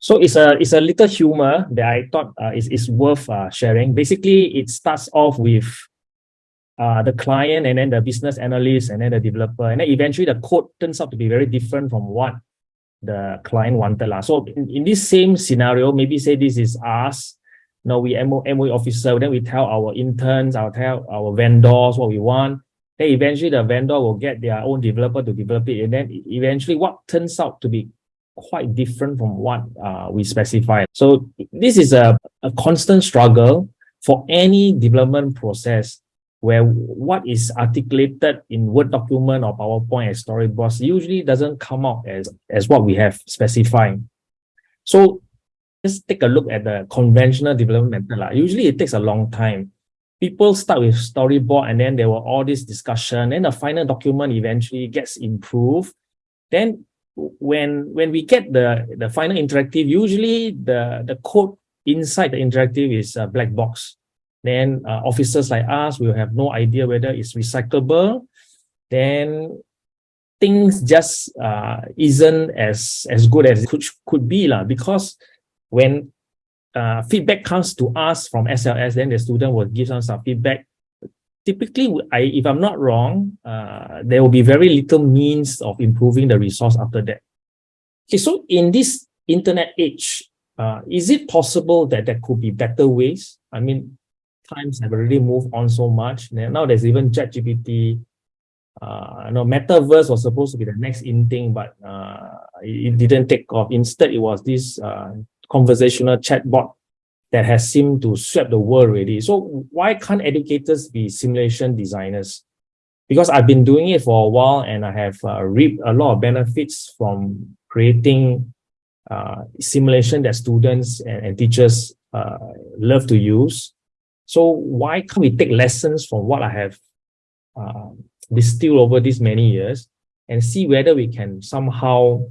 So it's a it's a little humor that I thought uh, is, is worth uh, sharing. Basically, it starts off with uh, the client and then the business analyst and then the developer. And then eventually the code turns out to be very different from what the client wanted. La. So in, in this same scenario, maybe say this is us, you we MO, MOE officer, then we tell our interns, I'll tell our vendors what we want. Then eventually the vendor will get their own developer to develop it. And then eventually what turns out to be quite different from what uh, we specify. So this is a, a constant struggle for any development process where what is articulated in Word document or PowerPoint as storyboards usually doesn't come out as, as what we have specified. So let's take a look at the conventional development method. Usually it takes a long time. People start with storyboard and then there were all this discussion and the final document eventually gets improved. Then when when we get the, the final interactive, usually the, the code inside the interactive is a black box then uh, officers like us will have no idea whether it's recyclable then things just uh, isn't as as good as it could, could be lah. because when uh, feedback comes to us from SLS, then the student will give us some feedback. Typically, I, if I'm not wrong, uh, there will be very little means of improving the resource after that. Okay, so in this internet age, uh, is it possible that there could be better ways? I mean, times have already moved on so much. Now there's even ChatGPT. Uh, you know, Metaverse was supposed to be the next in thing, but uh, it, it didn't take off. Instead, it was this uh, conversational chatbot that has seemed to sweep the world already. So why can't educators be simulation designers? Because I've been doing it for a while and I have uh, reaped a lot of benefits from creating uh, simulation that students and, and teachers uh, love to use. So why can't we take lessons from what I have uh, distilled over these many years and see whether we can somehow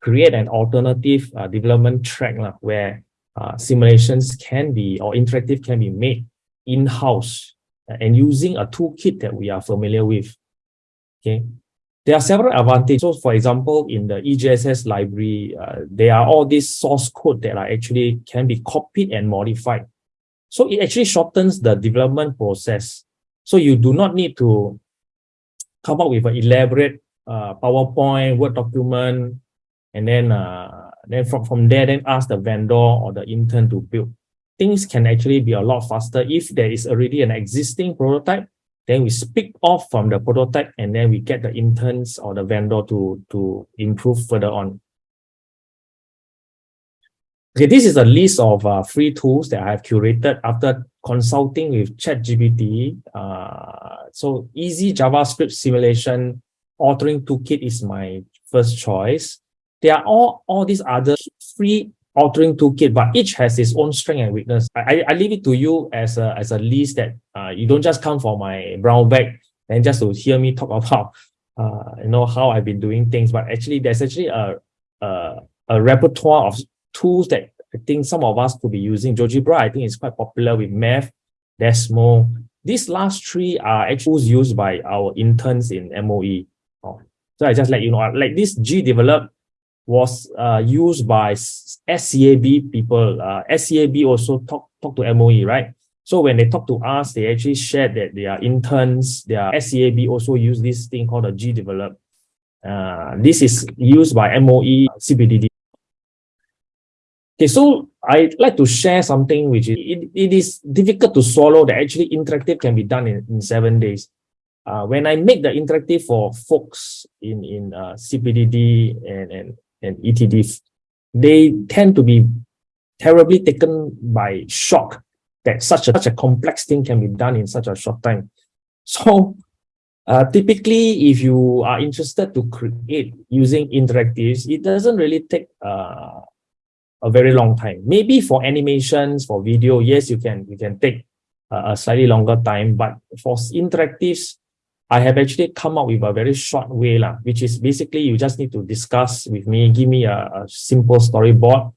create an alternative uh, development track uh, where uh, simulations can be or interactive can be made in-house uh, and using a toolkit that we are familiar with. Okay, there are several advantages. So for example, in the EJSS library, uh, there are all these source code that are actually can be copied and modified so it actually shortens the development process. So you do not need to come up with an elaborate uh, PowerPoint, Word document, and then uh, then from, from there, then ask the vendor or the intern to build. Things can actually be a lot faster if there is already an existing prototype. Then we speak off from the prototype and then we get the interns or the vendor to, to improve further on. Okay, this is a list of uh, free tools that I have curated after consulting with ChatGPT. Uh, so easy JavaScript simulation authoring toolkit is my first choice. There are all, all these other free authoring toolkit, but each has its own strength and weakness. I, I leave it to you as a, as a list that uh, you don't just come for my brown bag and just to hear me talk about uh, you know how I've been doing things, but actually there's actually a, a, a repertoire of tools that I think some of us could be using. GeoGebra, I think is quite popular with math, Desmos. These last three are actually used by our interns in MOE. Oh, so I just let you know, like this GDevelop was uh, used by SCAB people. Uh, SCAB also talk, talk to MOE, right? So when they talk to us, they actually shared that their interns, their SCAB also use this thing called a GDevelop. Uh, this is used by MOE CPDD. Okay, so I'd like to share something which is, it, it is difficult to swallow that actually interactive can be done in, in seven days. Uh, when I make the interactive for folks in, in uh, CPDD and, and, and ETD, they tend to be terribly taken by shock that such a, such a complex thing can be done in such a short time. So uh, typically, if you are interested to create using interactives, it doesn't really take uh, a very long time. Maybe for animations, for video, yes, you can you can take a, a slightly longer time. But for interactives, I have actually come up with a very short way, lah, which is basically you just need to discuss with me, give me a, a simple storyboard.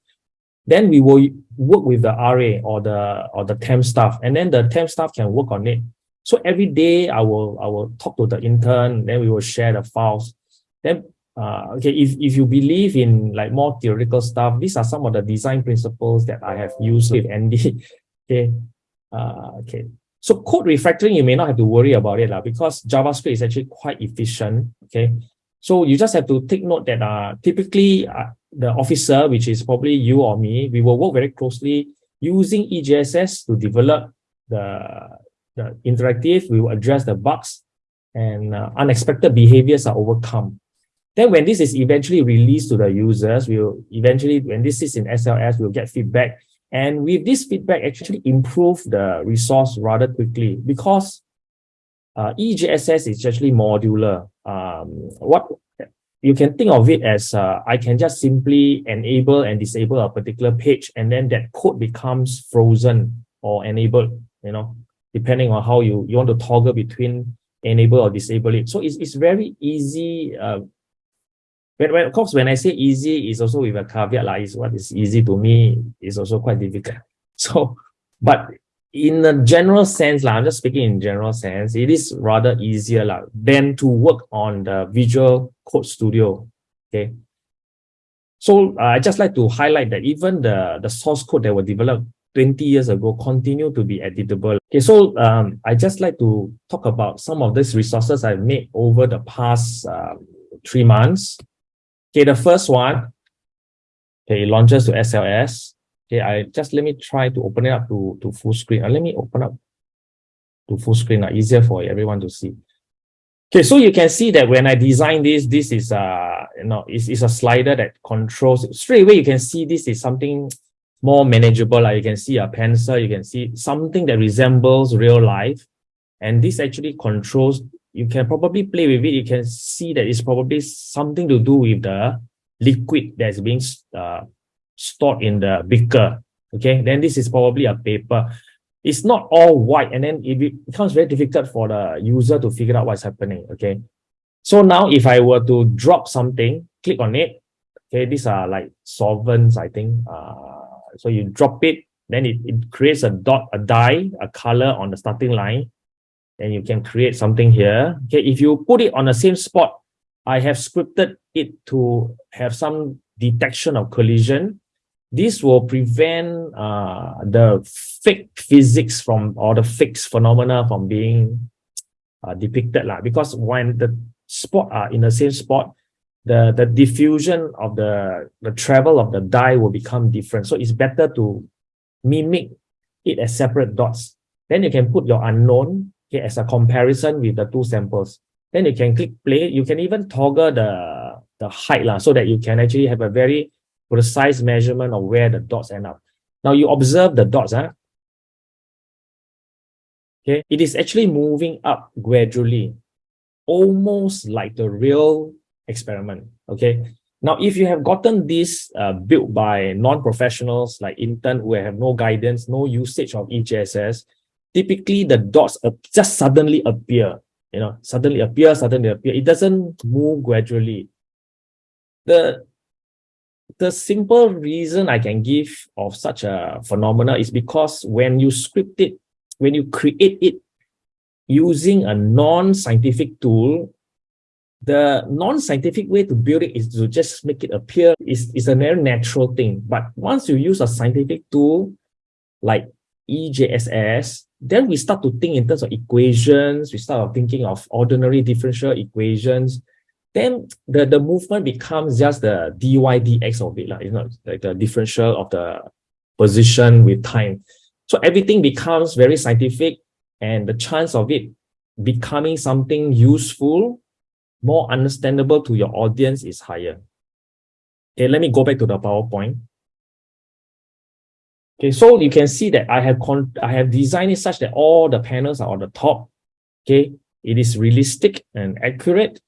Then we will work with the RA or the or the temp staff, and then the temp staff can work on it. So every day I will I will talk to the intern, then we will share the files. Then uh, okay, if, if you believe in like more theoretical stuff, these are some of the design principles that I have used with Andy. okay. Uh, okay. So code refactoring, you may not have to worry about it lah, because JavaScript is actually quite efficient. Okay. So you just have to take note that uh, typically uh, the officer, which is probably you or me, we will work very closely using EJSS to develop the, the interactive, we will address the bugs and uh, unexpected behaviors are overcome. Then when this is eventually released to the users, we'll eventually, when this is in SLS, we'll get feedback. And with this feedback, actually improve the resource rather quickly because uh, EJSS is actually modular. Um, what you can think of it as uh, I can just simply enable and disable a particular page, and then that code becomes frozen or enabled, you know, depending on how you, you want to toggle between enable or disable it. So it's, it's very easy uh, when, when, of course, when I say easy, it's also with a caveat, like, is what is easy to me is also quite difficult. So, but in a general sense, like, I'm just speaking in general sense, it is rather easier like, than to work on the Visual Code Studio. Okay. So uh, I just like to highlight that even the, the source code that were developed 20 years ago continue to be editable. Okay, so um, I just like to talk about some of these resources I've made over the past uh, three months. Okay, the first one, okay, launches to SLS. Okay, I just let me try to open it up to, to full screen. Uh, let me open up to full screen, uh, easier for everyone to see. Okay, so you can see that when I design this, this is uh you know it's, is a slider that controls straight away. You can see this is something more manageable. Like you can see a pencil, you can see something that resembles real life, and this actually controls you can probably play with it. You can see that it's probably something to do with the liquid that's being uh, stored in the beaker. Okay, then this is probably a paper. It's not all white, and then it becomes very difficult for the user to figure out what's happening. Okay, so now if I were to drop something, click on it. Okay, these are like solvents, I think. Uh, so you drop it, then it, it creates a dot, a dye, a color on the starting line then you can create something here. Okay, if you put it on the same spot, I have scripted it to have some detection of collision. This will prevent uh, the fake physics from or the fake phenomena from being uh, depicted lah. Because when the spot are in the same spot, the the diffusion of the the travel of the dye will become different. So it's better to mimic it as separate dots. Then you can put your unknown okay, as a comparison with the two samples. Then you can click play. You can even toggle the, the height lah, so that you can actually have a very precise measurement of where the dots end up. Now you observe the dots. Huh? Okay, it is actually moving up gradually, almost like the real experiment. Okay, now if you have gotten this uh, built by non-professionals like intern who have no guidance, no usage of EJSS, typically the dots just suddenly appear, you know, suddenly appear, suddenly appear. It doesn't move gradually. The, the simple reason I can give of such a phenomena is because when you script it, when you create it using a non-scientific tool, the non-scientific way to build it is to just make it appear is, is a very natural thing. But once you use a scientific tool like EJSS, then we start to think in terms of equations, we start thinking of ordinary differential equations, then the, the movement becomes just the dy dx of it, like, you know, like the differential of the position with time. So everything becomes very scientific and the chance of it becoming something useful, more understandable to your audience is higher. Okay, let me go back to the PowerPoint. Okay, so you can see that I have con I have designed it such that all the panels are on the top. Okay, it is realistic and accurate.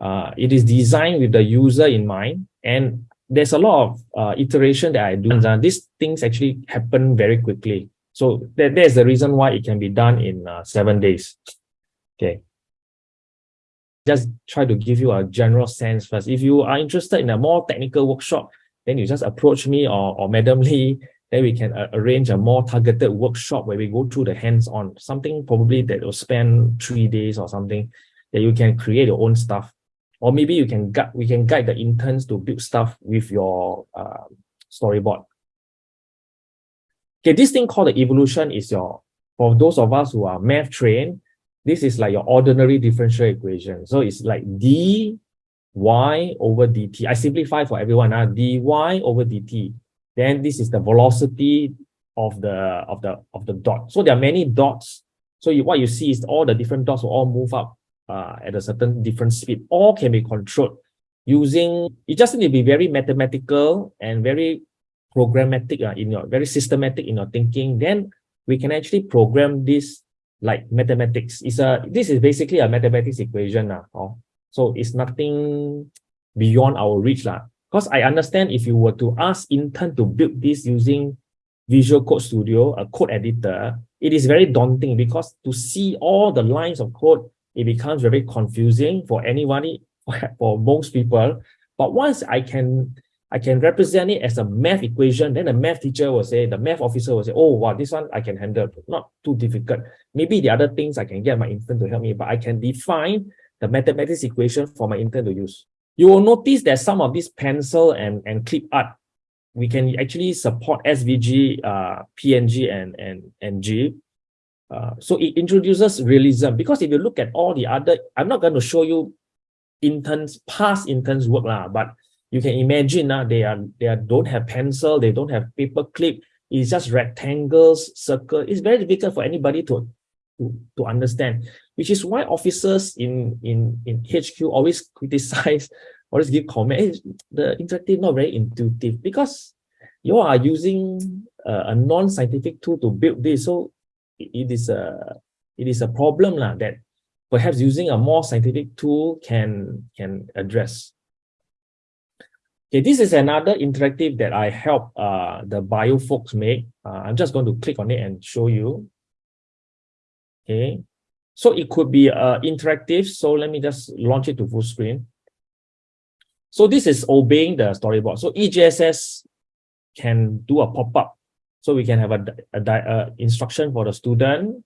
Uh, it is designed with the user in mind, and there's a lot of uh, iteration that I do. These things actually happen very quickly. So that, there's the reason why it can be done in uh, seven days. Okay. Just try to give you a general sense first. If you are interested in a more technical workshop, then you just approach me or, or Madam Lee then we can uh, arrange a more targeted workshop where we go through the hands-on, something probably that will spend three days or something, that you can create your own stuff. or maybe you can we can guide the interns to build stuff with your uh, storyboard. Okay, this thing called the evolution is your, for those of us who are math trained, this is like your ordinary differential equation. So it's like d y over dt. I simplify for everyone, uh, dy over dt. Then this is the velocity of the of the of the dot. So there are many dots. So you, what you see is all the different dots will all move up uh, at a certain different speed. All can be controlled using. You just need to be very mathematical and very programmatic uh, in your very systematic in your thinking. Then we can actually program this like mathematics. It's a this is basically a mathematics equation uh, oh. So it's nothing beyond our reach lah. Because I understand if you were to ask intern to build this using Visual Code Studio, a code editor, it is very daunting because to see all the lines of code, it becomes very confusing for anybody, for most people. But once I can I can represent it as a math equation, then the math teacher will say, the math officer will say, oh, wow, this one I can handle, not too difficult. Maybe the other things I can get my intern to help me, but I can define the mathematics equation for my intern to use. You will notice that some of these pencil and, and clip art we can actually support SVG, uh, PNG, and, and, and G. Uh, so it introduces realism because if you look at all the other, I'm not going to show you interns, past interns work, lah, but you can imagine uh, they are they are, don't have pencil, they don't have paper clip, it's just rectangles, circle. It's very difficult for anybody to, to, to understand, which is why officers in, in, in HQ always criticize always give comment, the interactive not very intuitive because you are using uh, a non-scientific tool to build this. So it is a it is a problem lah, that perhaps using a more scientific tool can can address. Okay, this is another interactive that I help uh, the bio folks make. Uh, I'm just going to click on it and show you. Okay, so it could be uh, interactive. So let me just launch it to full screen. So this is obeying the storyboard. So EJSS can do a pop-up. So we can have a, a, a, instruction for the student.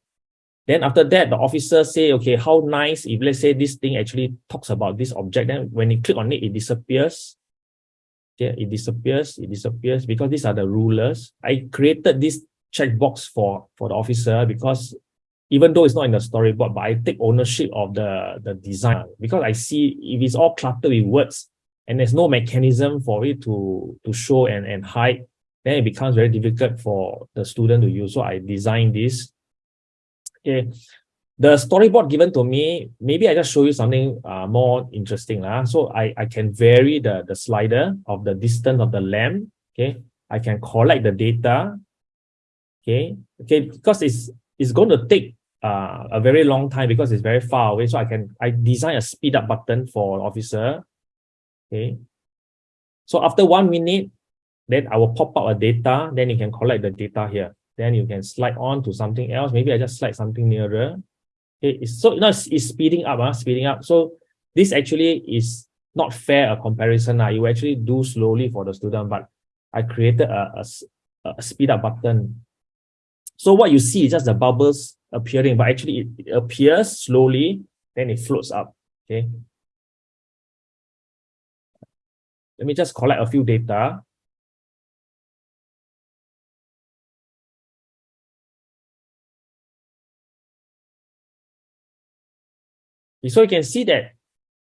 Then after that, the officer say, okay, how nice if let's say this thing actually talks about this object, then when you click on it, it disappears. Okay, it disappears, it disappears because these are the rulers. I created this checkbox for, for the officer because even though it's not in the storyboard, but I take ownership of the, the design because I see if it's all cluttered with words, and there's no mechanism for it to, to show and, and hide, then it becomes very difficult for the student to use. So I designed this. Okay. The storyboard given to me, maybe I just show you something uh, more interesting. Uh. So I, I can vary the, the slider of the distance of the lamp. Okay. I can collect the data. Okay. Okay. Because it's, it's going to take uh, a very long time because it's very far away. So I can, I design a speed up button for officer Okay. So after one minute, then I will pop up a data, then you can collect the data here. Then you can slide on to something else. Maybe I just slide something nearer. Okay, it's, so you know, it's, it's speeding up, uh, speeding up. So this actually is not fair a comparison. Uh. You actually do slowly for the student, but I created a, a, a speed up button. So what you see is just the bubbles appearing, but actually it, it appears slowly, then it floats up. Okay. Let me just collect a few data. So you can see that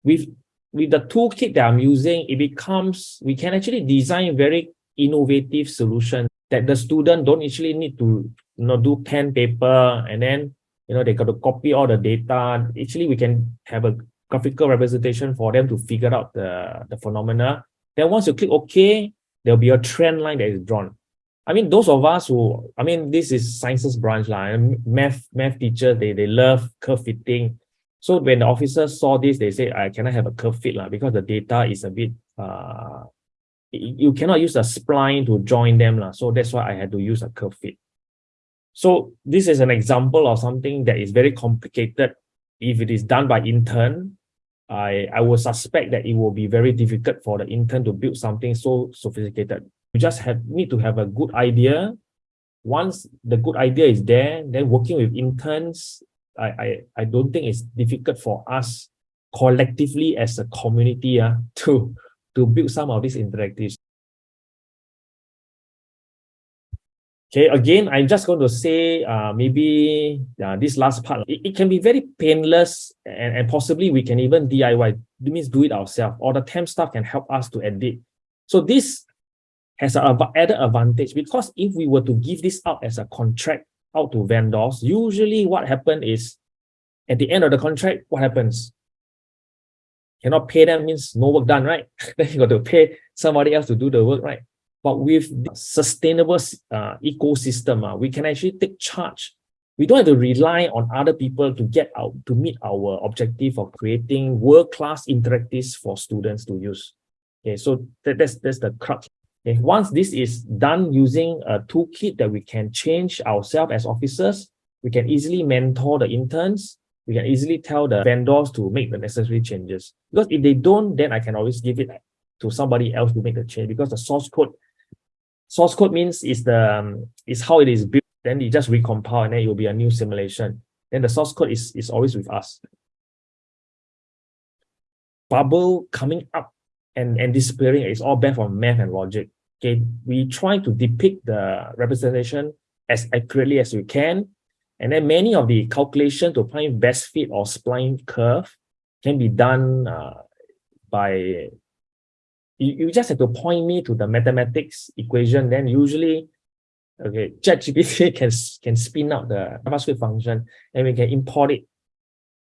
with, with the toolkit that I'm using, it becomes, we can actually design very innovative solutions that the student don't actually need to you know, do pen, paper, and then you know they got to copy all the data. Actually, we can have a graphical representation for them to figure out the, the phenomena then once you click OK, there'll be a trend line that is drawn. I mean, those of us who, I mean, this is sciences branch, like, math, math teachers, they, they love curve fitting. So when the officers saw this, they say, I cannot have a curve fit la, because the data is a bit, uh, you cannot use a spline to join them. La. So that's why I had to use a curve fit. So this is an example of something that is very complicated. If it is done by intern, I, I would suspect that it will be very difficult for the intern to build something so sophisticated. You just have need to have a good idea. Once the good idea is there, then working with interns, I, I, I don't think it's difficult for us collectively as a community uh, to, to build some of these interactives. Okay, again, I'm just going to say uh, maybe uh, this last part, it, it can be very painless and, and possibly we can even DIY, it means do it ourselves, or the temp staff can help us to edit. So this has an added advantage because if we were to give this out as a contract out to vendors, usually what happens is at the end of the contract, what happens? Cannot pay them means no work done, right? then you got to pay somebody else to do the work, right? But with sustainable uh, ecosystem, uh, we can actually take charge. We don't have to rely on other people to get out to meet our objective of creating world-class interactives for students to use. Okay, so that, that's that's the crux. Okay, once this is done using a toolkit that we can change ourselves as officers, we can easily mentor the interns. We can easily tell the vendors to make the necessary changes. Because if they don't, then I can always give it to somebody else to make the change because the source code source code means is the um, is how it is built then you just recompile and then it will be a new simulation. Then the source code is is always with us. Bubble coming up and and disappearing is all based on math and logic. Okay we try to depict the representation as accurately as we can and then many of the calculation to find best fit or spline curve can be done uh, by you, you just have to point me to the mathematics equation, then usually, okay, ChatGPT can, can spin out the JavaScript function and we can import it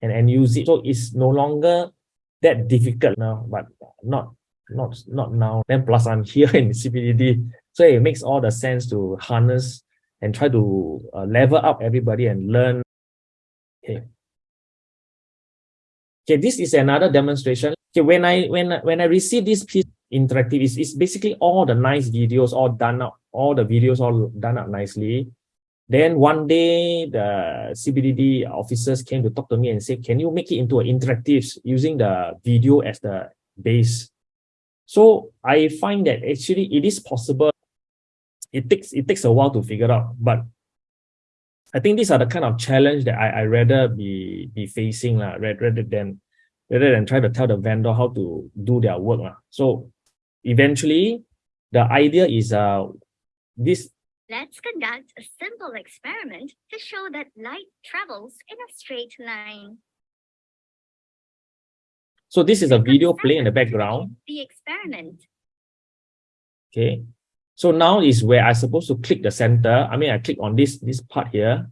and, and use it. So it's no longer that difficult now, but not not not now. Then plus I'm here in CPDD, so it makes all the sense to harness and try to uh, level up everybody and learn. Okay. Okay, this is another demonstration. Okay, when I when when I receive this piece interactive. It's, it's basically all the nice videos all done up, all the videos all done up nicely. Then one day, the CPDD officers came to talk to me and say, can you make it into an interactive using the video as the base? So I find that actually it is possible. It takes it takes a while to figure out, but I think these are the kind of challenge that I, I rather be be facing uh, rather than rather than try to tell the vendor how to do their work. Uh. So eventually the idea is uh this Let's conduct a simple experiment to show that light travels in a straight line. so this is a video playing in the background. The experiment. okay. So now is where i supposed to click the center. I mean i click on this this part here.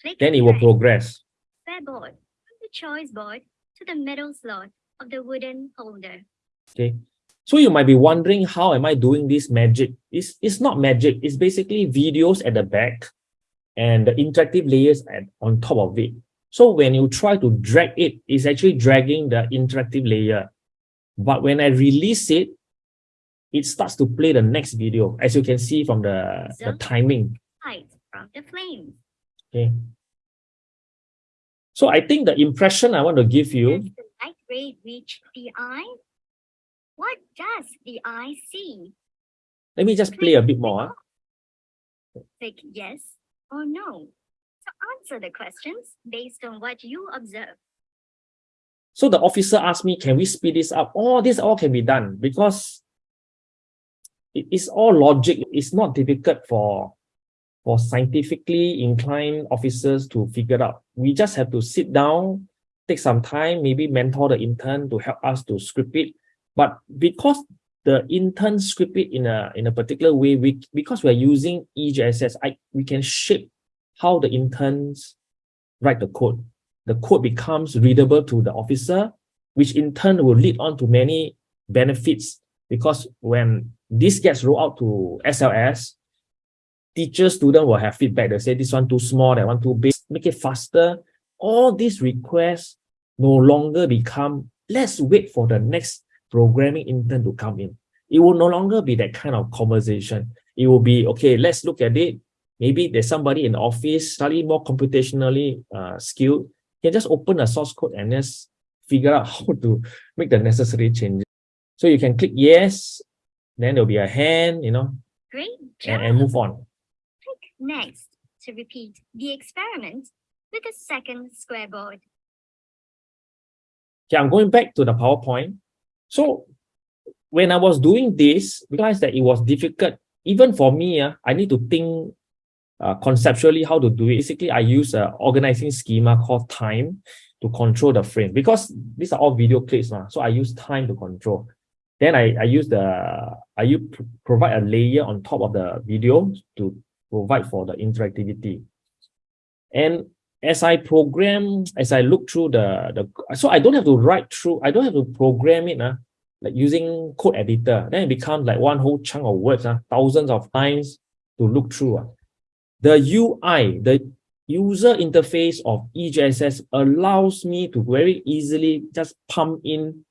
Click then it will progress. Board. From the choice board to the middle slot of the wooden holder. okay so you might be wondering how am i doing this magic? It's, it's not magic. It's basically videos at the back and the interactive layers at, on top of it. So when you try to drag it it's actually dragging the interactive layer. But when i release it it starts to play the next video as you can see from the, the timing. From the flames. okay. So i think the impression i want to give you Does the light ray reach the eye? What does the eye see? let me just play a bit more ah. Click yes or no. To answer the questions based on what you observe. So the officer asked me, can we speed this up? All this all can be done because it is all logic. It's not difficult for, for scientifically inclined officers to figure out. We just have to sit down, take some time, maybe mentor the intern to help us to script it. But because the intern script it in a in a particular way, we because we're using EJSS, I we can shape how the interns write the code the code becomes readable to the officer, which in turn will lead on to many benefits because when this gets rolled out to SLS, teacher student will have feedback. They say this one too small, that one too big, make it faster. All these requests no longer become, let's wait for the next programming intern to come in. It will no longer be that kind of conversation. It will be, okay, let's look at it. Maybe there's somebody in the office, slightly more computationally uh, skilled, can just open a source code and just figure out how to make the necessary changes. So you can click yes, then there'll be a hand, you know, Great job. and, and move on. Click next to repeat the experiment with a second square board. Okay, I'm going back to the PowerPoint. So when I was doing this, realized that it was difficult. Even for me, uh, I need to think uh, conceptually how to do it. Basically, I use an organizing schema called time to control the frame because these are all video clips. Uh, so I use time to control. Then I, I use the, I use, provide a layer on top of the video to provide for the interactivity. And as I program, as I look through the, the so I don't have to write through, I don't have to program it uh, like using code editor. Then it becomes like one whole chunk of words, uh, thousands of times to look through. Uh. The UI, the user interface of EJSS allows me to very easily just pump in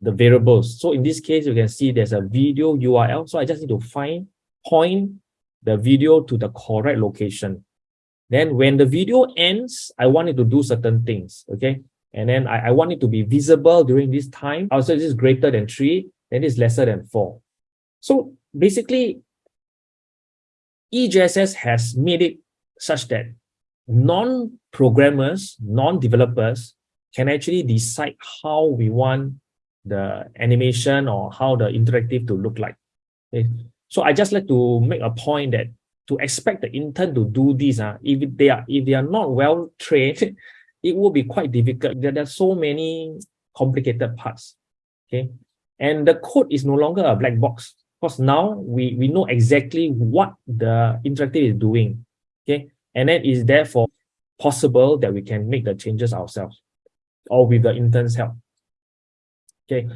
the variables. So in this case, you can see there's a video URL. So I just need to find, point the video to the correct location. Then when the video ends, I want it to do certain things, okay? And then I, I want it to be visible during this time. Oh, also, this is greater than three, then it's lesser than four. So basically, EJSS has made it such that non-programmers, non-developers can actually decide how we want the animation or how the interactive to look like. Okay. So I just like to make a point that to expect the intern to do this, uh, if they are if they are not well trained, it will be quite difficult. There, are so many complicated parts. Okay. And the code is no longer a black box because now we, we know exactly what the interactive is doing. Okay. And then is therefore possible that we can make the changes ourselves or with the intern's help. Okay,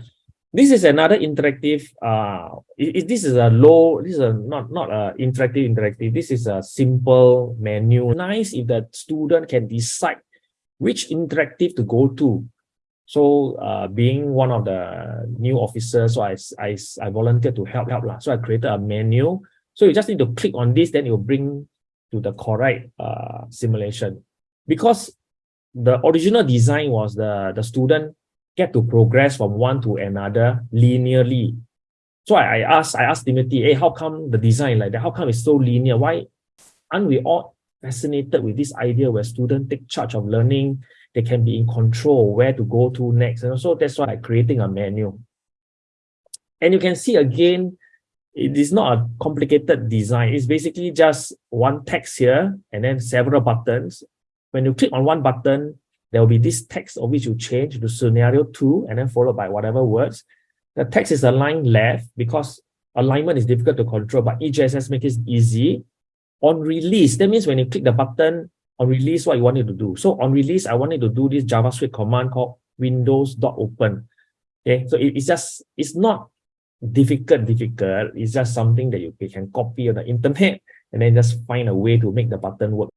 this is another interactive. Uh, it, it, this is a low. This is a not not a interactive interactive. This is a simple menu. Nice if the student can decide which interactive to go to. So, uh, being one of the new officers, so I I I volunteered to help help lah. So I created a menu. So you just need to click on this, then it will bring to the correct uh simulation. Because the original design was the the student get to progress from one to another linearly. So I, I asked, I asked Timothy, hey, how come the design like that? How come it's so linear? Why aren't we all fascinated with this idea where students take charge of learning, they can be in control where to go to next. And so that's why I'm creating a menu. And you can see again, it is not a complicated design. It's basically just one text here and then several buttons. When you click on one button, there will be this text of which you change to scenario two and then followed by whatever words. The text is aligned left because alignment is difficult to control, but EJSS makes it easy. On release, that means when you click the button on release, what you want it to do. So on release, I wanted to do this JavaScript command called windows.open. Okay, so it, it's just, it's not difficult, difficult. It's just something that you can copy on the internet and then just find a way to make the button work.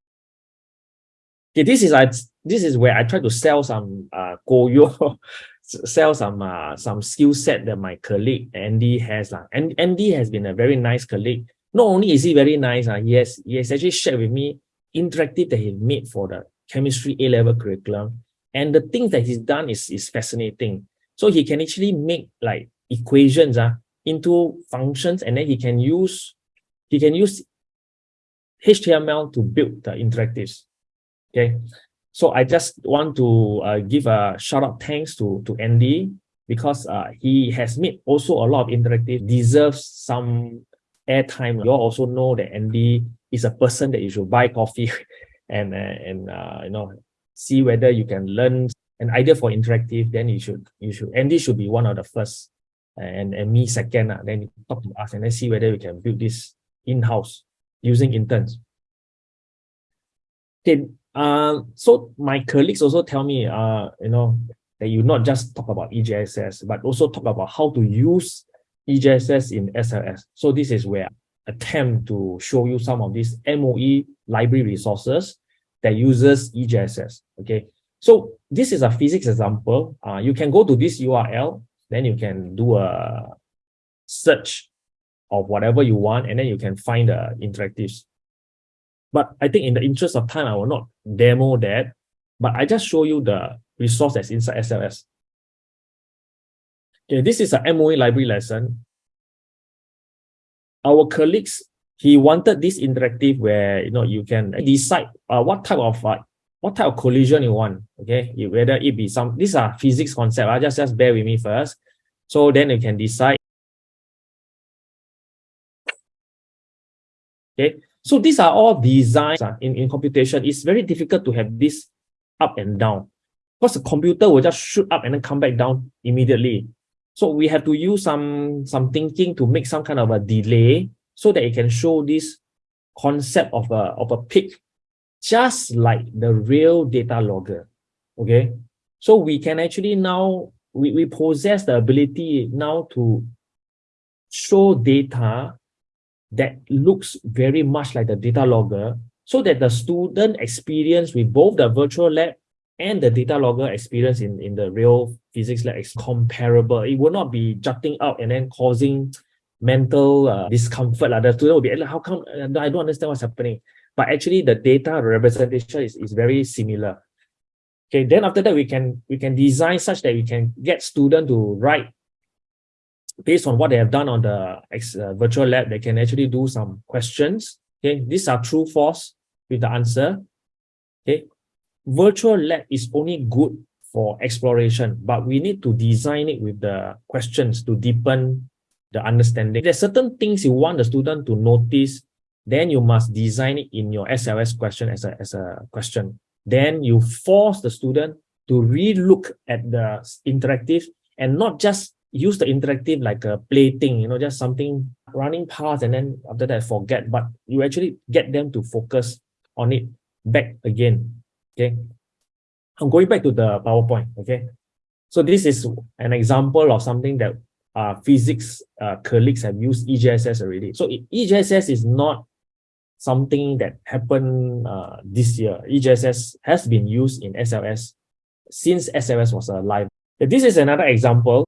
Okay, this is I this is where I try to sell some uh Goyo, sell some uh some skill set that my colleague Andy has. Uh. And Andy has been a very nice colleague. Not only is he very nice, uh, he has he has actually shared with me interactive that he made for the chemistry A-level curriculum. And the things that he's done is, is fascinating. So he can actually make like equations uh, into functions and then he can use he can use HTML to build the interactives. Okay, so I just want to uh, give a shout out thanks to to Andy because uh, he has made also a lot of interactive deserves some airtime. You all also know that Andy is a person that you should buy coffee and uh, and uh, you know see whether you can learn an idea for interactive. Then you should you should Andy should be one of the first and and me second. Uh, then talk to us and then see whether we can build this in house using interns. Okay, uh, so my colleagues also tell me, uh, you know, that you not just talk about EJSS, but also talk about how to use EJSS in SLS. So this is where I attempt to show you some of these MOE library resources that uses EJSS. Okay, so this is a physics example. Uh, you can go to this URL, then you can do a search of whatever you want, and then you can find the interactives. But I think in the interest of time, I will not demo that, but I just show you the resource that's inside SLS. Okay, this is a MOE library lesson. Our colleagues, he wanted this interactive where you know you can decide uh, what type of uh, what type of collision you want. Okay, whether it be some, these are physics concept. Uh, just, just bear with me first. So then you can decide. Okay, so these are all designs uh, in, in computation. It's very difficult to have this up and down because the computer will just shoot up and then come back down immediately. So we have to use some, some thinking to make some kind of a delay so that it can show this concept of a, of a peak, just like the real data logger. Okay. So we can actually now, we, we possess the ability now to show data that looks very much like the data logger so that the student experience with both the virtual lab and the data logger experience in, in the real physics lab is comparable. It will not be jutting out and then causing mental uh, discomfort. Like the student will be like, how come uh, I don't understand what's happening? But actually the data representation is, is very similar. Okay, then after that we can we can design such that we can get student to write based on what they have done on the uh, virtual lab, they can actually do some questions. Okay, these are true, false with the answer. Okay, virtual lab is only good for exploration, but we need to design it with the questions to deepen the understanding. There's certain things you want the student to notice, then you must design it in your SLS question as a, as a question. Then you force the student to re-look at the interactive and not just use the interactive like a play thing, you know, just something running past and then after that forget, but you actually get them to focus on it back again. Okay. I'm going back to the PowerPoint. Okay. So this is an example of something that uh, physics uh, colleagues have used EJSS already. So EJSS is not something that happened uh, this year. EJSS has been used in SLS since SLS was alive. This is another example.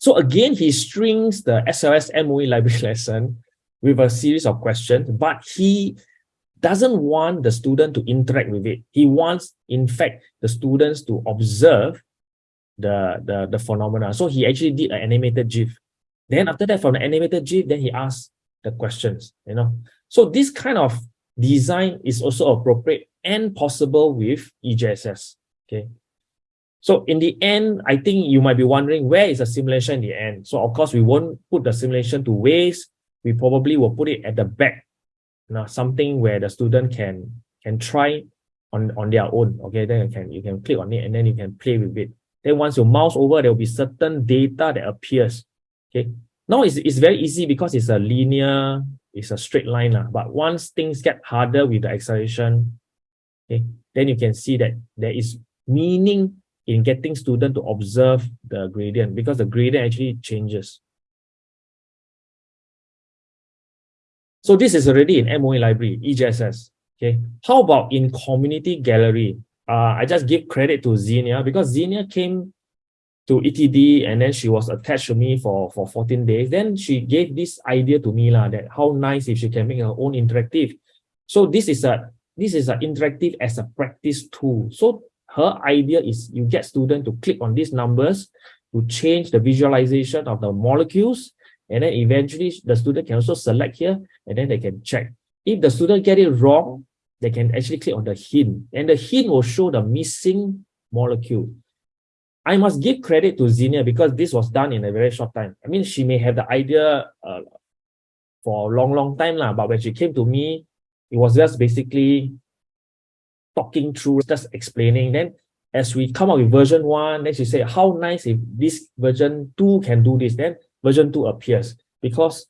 So again, he strings the SLS MOE library lesson with a series of questions, but he doesn't want the student to interact with it. He wants, in fact, the students to observe the, the, the phenomena. So he actually did an animated GIF. Then after that, from the animated GIF, then he asked the questions, you know. So this kind of design is also appropriate and possible with EJSS, okay. So in the end, I think you might be wondering, where is the simulation in the end? So of course, we won't put the simulation to waste. We probably will put it at the back you know, something where the student can can try on on their own. Okay, then you can you can click on it and then you can play with it. Then once you mouse over, there will be certain data that appears. Okay, now it's, it's very easy because it's a linear, it's a straight line. Uh, but once things get harder with the acceleration, okay, then you can see that there is meaning in getting student to observe the gradient because the gradient actually changes. So this is already in MOE library, EJSS. Okay. How about in community gallery? Uh, I just give credit to Xenia because Xenia came to ETD and then she was attached to me for, for 14 days. Then she gave this idea to me lah, that how nice if she can make her own interactive. So this is a this is an interactive as a practice tool. So her idea is you get student to click on these numbers to change the visualization of the molecules and then eventually the student can also select here and then they can check. If the student get it wrong, they can actually click on the hint and the hint will show the missing molecule. I must give credit to Xenia because this was done in a very short time. I mean, she may have the idea uh, for a long, long time, lah, but when she came to me, it was just basically talking through, just explaining. Then as we come up with version one, then she said, how nice if this version two can do this. Then version 2 appears because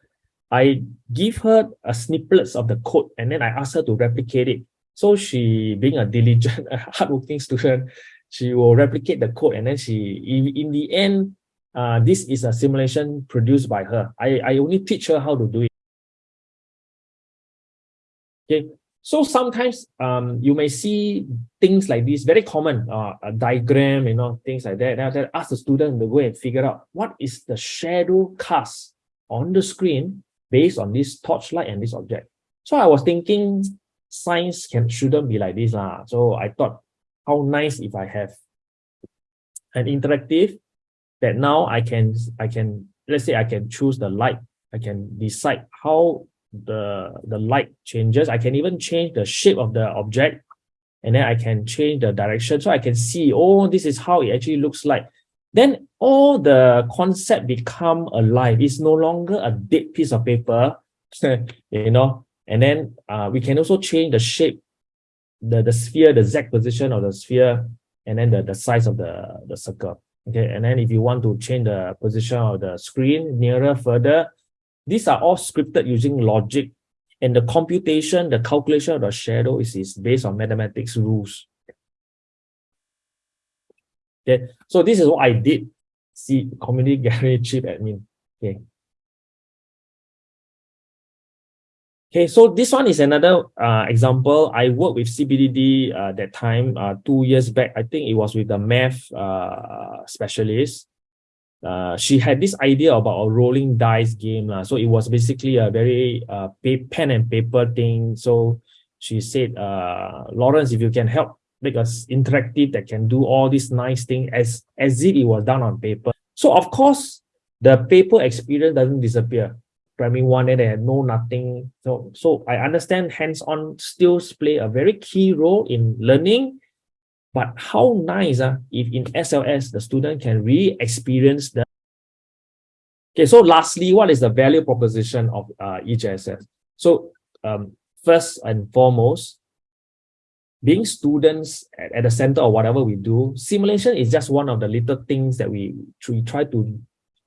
I give her a snippets of the code and then I ask her to replicate it. So she, being a diligent, a hardworking student, she will replicate the code and then she, in, in the end, uh, this is a simulation produced by her. I, I only teach her how to do it. Okay, so sometimes um, you may see things like this, very common, uh, a diagram, you know, things like that. Then ask the student to go and figure out what is the shadow cast on the screen based on this torchlight and this object. So I was thinking science can shouldn't be like this. Lah. So I thought how nice if I have an interactive that now I can I can let's say I can choose the light. I can decide how the the light changes. I can even change the shape of the object. and then I can change the direction. So I can see, oh, this is how it actually looks like. Then all the concept become alive. It's no longer a dead piece of paper, you know, and then uh, we can also change the shape, the, the sphere, the Z position of the sphere, and then the, the size of the, the circle. Okay, and then if you want to change the position of the screen nearer, further, these are all scripted using logic and the computation, the calculation of the shadow is, is based on mathematics rules. Okay, so this is what I did. See, community gallery chief admin. Okay. Okay, so this one is another uh, example. I worked with CPDD uh, that time, uh, two years back. I think it was with the math uh, specialist uh, she had this idea about a rolling dice game. Uh, so it was basically a very uh, pen and paper thing. So she said, uh, Lawrence, if you can help make us interactive that can do all these nice things as, as if it was done on paper. So of course, the paper experience doesn't disappear. Primary one, and they no nothing. So, so I understand hands-on skills play a very key role in learning but how nice uh, if in SLS, the student can really experience the... Okay, so lastly, what is the value proposition of uh, EJSS? So um, first and foremost, being students at, at the center of whatever we do, simulation is just one of the little things that we, we try to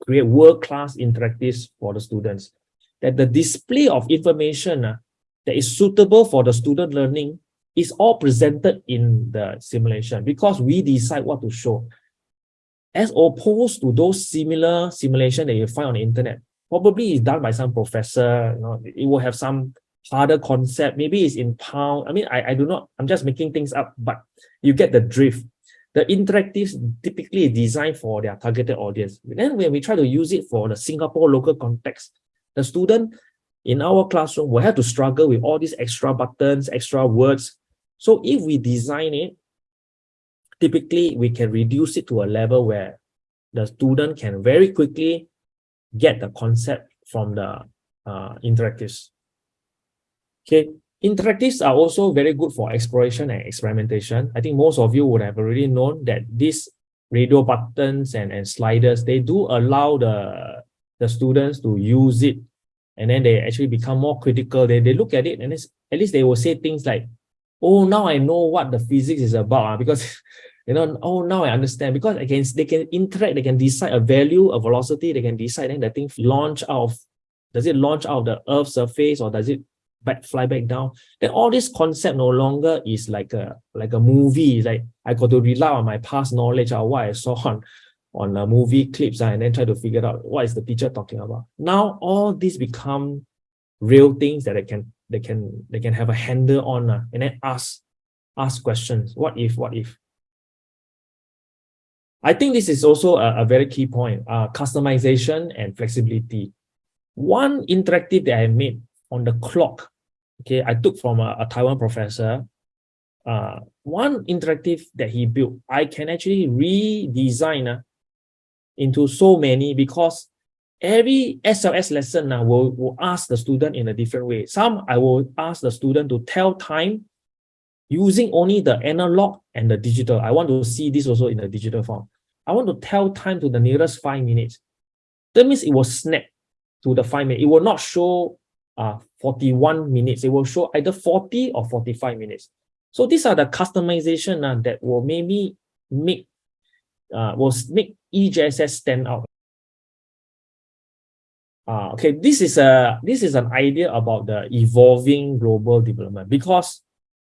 create world-class interactives for the students. That the display of information uh, that is suitable for the student learning is all presented in the simulation because we decide what to show. As opposed to those similar simulation that you find on the internet, probably is done by some professor, you know, it will have some harder concept, maybe it's in pound. I mean, I, I do not, I'm just making things up, but you get the drift. The interactives typically designed for their targeted audience. Then when we try to use it for the Singapore local context, the student in our classroom will have to struggle with all these extra buttons, extra words, so if we design it, typically we can reduce it to a level where the student can very quickly get the concept from the uh, interactives. Okay, interactives are also very good for exploration and experimentation. I think most of you would have already known that these radio buttons and, and sliders, they do allow the, the students to use it and then they actually become more critical. They, they look at it and at least they will say things like, oh, now I know what the physics is about uh, because, you know, oh, now I understand because I can, they can interact, they can decide a value, a velocity, they can decide then the thing launch out of, does it launch out of the earth's surface or does it back fly back down? Then all this concept no longer is like a, like a movie. Like I got to rely on my past knowledge or what I saw on, on a movie clips uh, and then try to figure out what is the teacher talking about. Now all these become real things that I can they can they can have a handle on uh, and then ask ask questions. What if what if? I think this is also a, a very key point uh customization and flexibility. One interactive that i made on the clock okay i took from a, a taiwan professor uh one interactive that he built i can actually redesign uh, into so many because every SLS lesson uh, will, will ask the student in a different way. Some I will ask the student to tell time using only the analog and the digital. I want to see this also in the digital form. I want to tell time to the nearest five minutes. That means it will snap to the five minutes. It will not show uh, 41 minutes. It will show either 40 or 45 minutes. So these are the customization uh, that will maybe make uh, will make EJSS stand out. Uh, okay, this is a this is an idea about the evolving global development because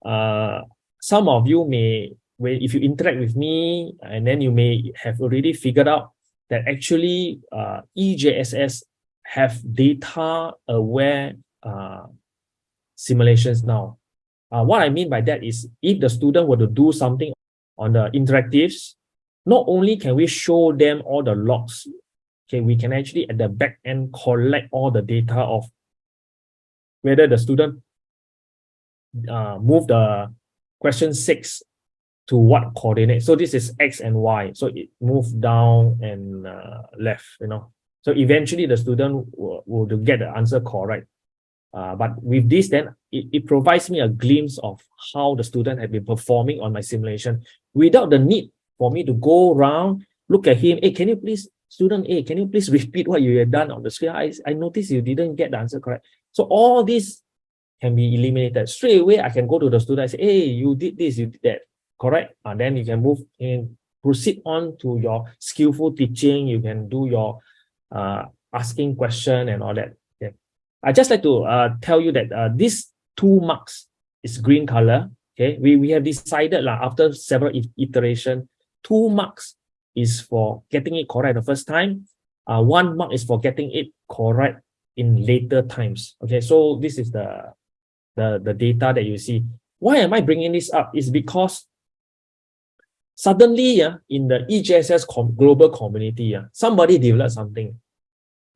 uh, some of you may, when if you interact with me, and then you may have already figured out that actually uh, EJSS have data aware uh, simulations now. Uh, what I mean by that is if the student were to do something on the interactives, not only can we show them all the logs okay, we can actually at the back end collect all the data of whether the student uh, move the question six to what coordinate. So this is X and Y. So it moved down and uh, left, you know. So eventually the student will, will get the answer correct. Uh, but with this, then it, it provides me a glimpse of how the student have been performing on my simulation without the need for me to go around, look at him. Hey, can you please, student A, can you please repeat what you have done on the screen? I, I noticed you didn't get the answer correct. So all this can be eliminated. Straight away, I can go to the student and say, hey, you did this, you did that, correct? And then you can move in, proceed on to your skillful teaching. You can do your uh, asking question and all that. Okay. I just like to uh, tell you that uh, this two marks is green color. Okay, we, we have decided like, after several iteration, two marks is for getting it correct the first time. Uh, one mark is for getting it correct in later times. Okay, so this is the, the, the data that you see. Why am I bringing this up? Is because suddenly uh, in the EJSS com global community, uh, somebody developed something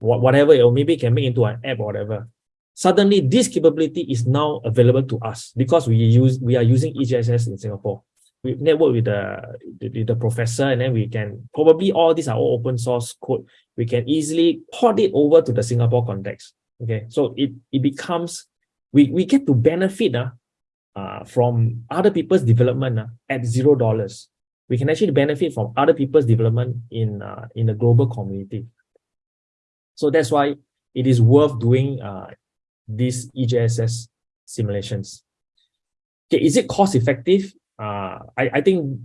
whatever, or maybe can make into an app or whatever. Suddenly, this capability is now available to us because we use we are using EJSS in Singapore. We network with the, the, the professor, and then we can probably all these are all open source code. We can easily port it over to the Singapore context. Okay, so it it becomes we we get to benefit uh, uh, from other people's development uh, at zero dollars. We can actually benefit from other people's development in uh, in the global community. So that's why it is worth doing uh, these EJSS simulations. Okay, is it cost effective? Uh, I, I think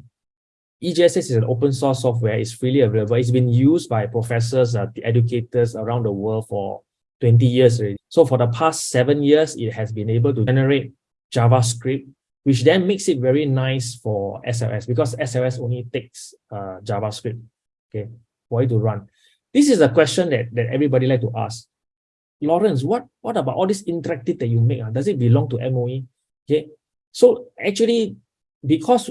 EJSS is an open source software. It's freely available. It's been used by professors, uh, educators around the world for 20 years already. So for the past seven years, it has been able to generate JavaScript, which then makes it very nice for SLS because SLS only takes uh, JavaScript, okay, for it to run. This is a question that, that everybody like to ask. Lawrence, what, what about all this interactive that you make? Uh, does it belong to MOE? Okay. So actually, because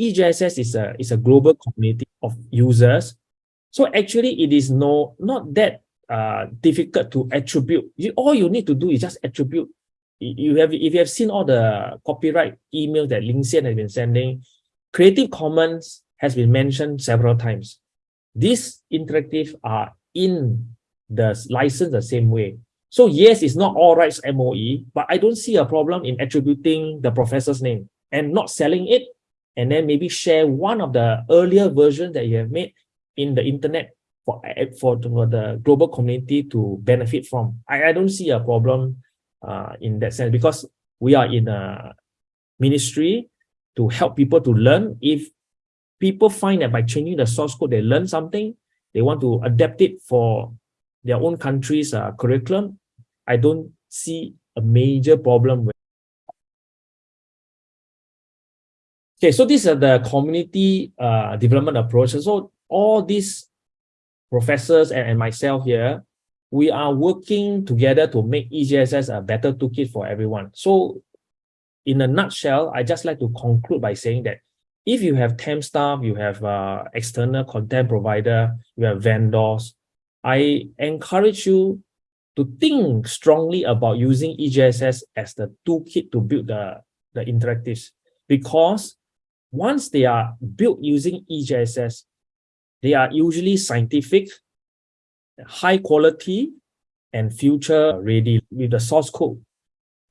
EJSS is a, is a global community of users, so actually it is no not that uh, difficult to attribute. You, all you need to do is just attribute. You have if you have seen all the copyright emails that Ling Xian has been sending, Creative Commons has been mentioned several times. These interactive are in the license the same way. So yes, it's not all rights MOE, but I don't see a problem in attributing the professor's name and not selling it, and then maybe share one of the earlier versions that you have made in the internet for, for, for the global community to benefit from. I, I don't see a problem uh, in that sense because we are in a ministry to help people to learn. If people find that by changing the source code, they learn something, they want to adapt it for their own country's uh, curriculum, I don't see a major problem Okay, so these are the community uh, development approaches. So all these professors and, and myself here, we are working together to make EJSS a better toolkit for everyone. So in a nutshell, I just like to conclude by saying that if you have temp staff, you have uh, external content provider, you have vendors, I encourage you to think strongly about using EJSS as the toolkit to build the, the interactives. Because once they are built using EJSS, they are usually scientific, high quality, and future ready with the source code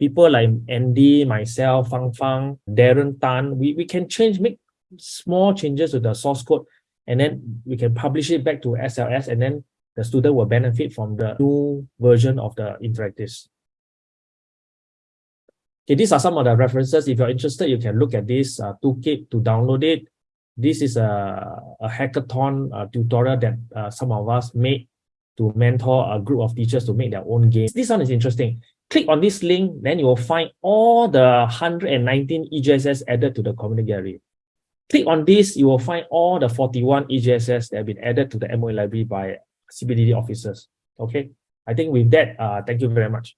people like Andy, myself, Fang Fang, Darren Tan, we, we can change, make small changes to the source code, and then we can publish it back to SLS, and then the student will benefit from the new version of the interactives. Okay, these are some of the references. If you're interested, you can look at this uh, toolkit to download it. This is a, a hackathon uh, tutorial that uh, some of us made to mentor a group of teachers to make their own games. This one is interesting click on this link, then you will find all the 119 EJSS added to the community gallery. Click on this, you will find all the 41 EJSS that have been added to the MOE library by CPDD officers. Okay, I think with that, uh, thank you very much.